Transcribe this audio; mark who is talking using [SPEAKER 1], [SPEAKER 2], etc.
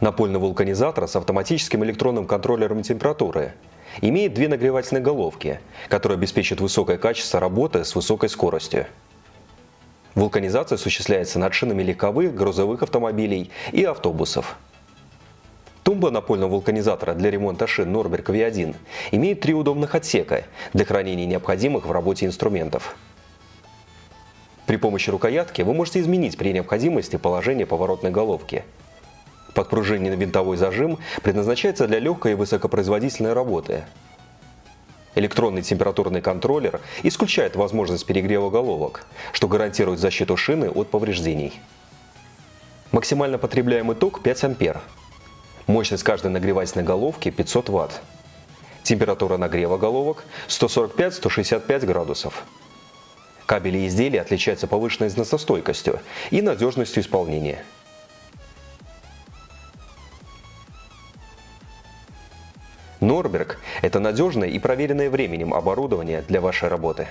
[SPEAKER 1] Напольный вулканизатор с автоматическим электронным контроллером температуры имеет две нагревательные головки, которые обеспечат высокое качество работы с высокой скоростью. Вулканизация осуществляется над шинами легковых, грузовых автомобилей и автобусов. Тумба напольного вулканизатора для ремонта шин Норберг V1 имеет три удобных отсека для хранения необходимых в работе инструментов. При помощи рукоятки вы можете изменить при необходимости положение поворотной головки. Подпружиненный винтовой зажим предназначается для легкой и высокопроизводительной работы. Электронный температурный контроллер исключает возможность перегрева головок, что гарантирует защиту шины от повреждений. Максимально потребляемый ток 5 ампер. Мощность каждой нагревательной головки 500 Вт. Температура нагрева головок 145-165 градусов. Кабели изделия отличаются повышенной износостойкостью и надежностью исполнения. Норберг – это надежное и проверенное временем оборудование для вашей работы.